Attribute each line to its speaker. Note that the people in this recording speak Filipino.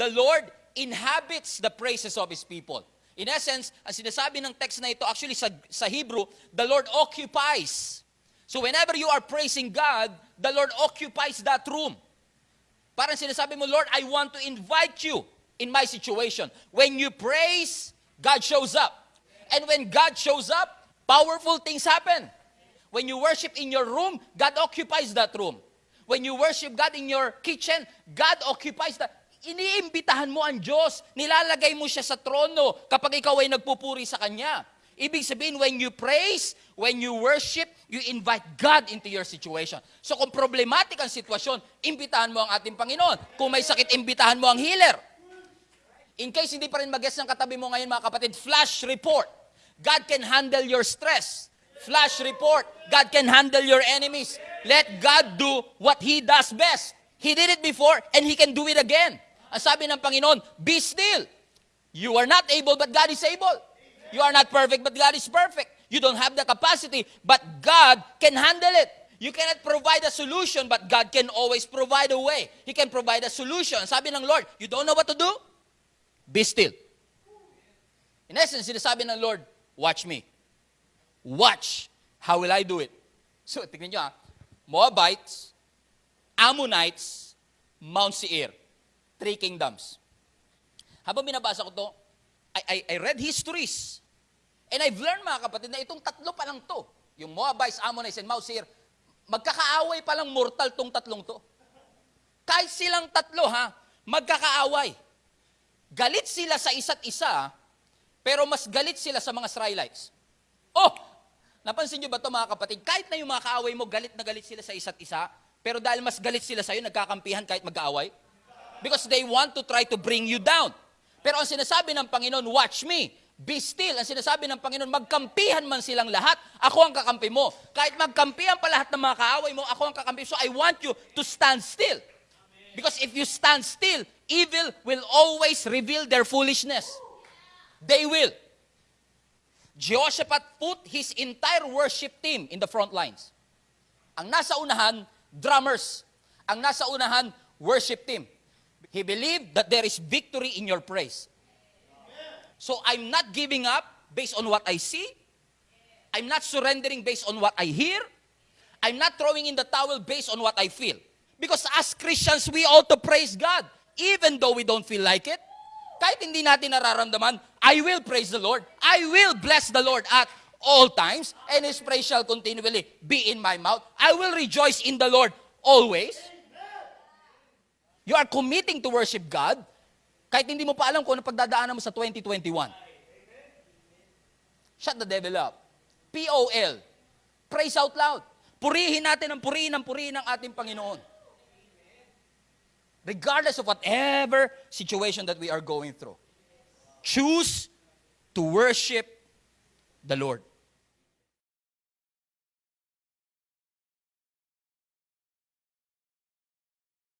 Speaker 1: the Lord inhabits the praises of His people. In essence, ang sinasabi ng text na ito, actually sa, sa Hebrew, the Lord occupies. So whenever you are praising God, the Lord occupies that room. Parang sinasabi mo, Lord, I want to invite you in my situation. When you praise, God shows up. And when God shows up, powerful things happen. When you worship in your room, God occupies that room. When you worship God in your kitchen, God occupies that. Iniimbitahan mo ang Diyos. Nilalagay mo siya sa trono kapag ikaw ay nagpupuri sa Kanya. Ibig sabihin, when you praise, when you worship, you invite God into your situation. So kung problematic ang sitwasyon, imbitahan mo ang ating Panginoon. Kung may sakit, imbitahan mo ang healer. In case hindi pa rin mag ng katabi mo ngayon mga kapatid, flash report. God can handle your stress. Flash report. God can handle your enemies. Let God do what He does best. He did it before and He can do it again. Ang sabi ng Panginoon, be still. You are not able, but God is able. You are not perfect, but God is perfect. You don't have the capacity, but God can handle it. You cannot provide a solution, but God can always provide a way. He can provide a solution. Sabi ng Lord, you don't know what to do? Be still. In essence, sinasabi ng Lord, watch me. Watch. How will I do it? So, tignan nyo ha. Moabites, Ammonites, Mount Seir. Three kingdoms. Habang binabasa ko to, I, I, I read histories. And I've learned mga kapatid na itong tatlo pa lang to. Yung Moabites, Ammonites, and Mount magkakaaway pa lang mortal tong tatlong to. Kahit silang tatlo ha, magkakaaway. Galit sila sa isa't isa, pero mas galit sila sa mga Israelites. Oh, napansin nyo ba to mga kapatid? Kahit na yung mga kaaway mo, galit na galit sila sa isa't isa, pero dahil mas galit sila sa'yo, nagkakampihan kahit mag-aaway. Because they want to try to bring you down. Pero ang sinasabi ng Panginoon, watch me, be still. Ang sinasabi ng Panginoon, magkampihan man silang lahat, ako ang kakampi mo. Kahit magkampihan pa lahat ng mga kaaway mo, ako ang kakampi. So I want you to stand still. Because if you stand still, evil will always reveal their foolishness. They will. Jehoshaphat put his entire worship team in the front lines. Ang nasa unahan, drummers. Ang nasa unahan, worship team. He believed that there is victory in your praise. So I'm not giving up based on what I see. I'm not surrendering based on what I hear. I'm not throwing in the towel based on what I feel. Because as Christians, we ought to praise God, even though we don't feel like it. Kahit hindi natin nararamdaman, I will praise the Lord. I will bless the Lord at all times, and His praise shall continually be in my mouth. I will rejoice in the Lord always. You are committing to worship God, kahit hindi mo pa alam kung ano pagdadaanan mo sa 2021. Shut the devil up. P-O-L. Praise out loud. Purihin natin ang purihin ang purihin ng ating Panginoon. Regardless of whatever situation that we are going through. Choose to worship the Lord.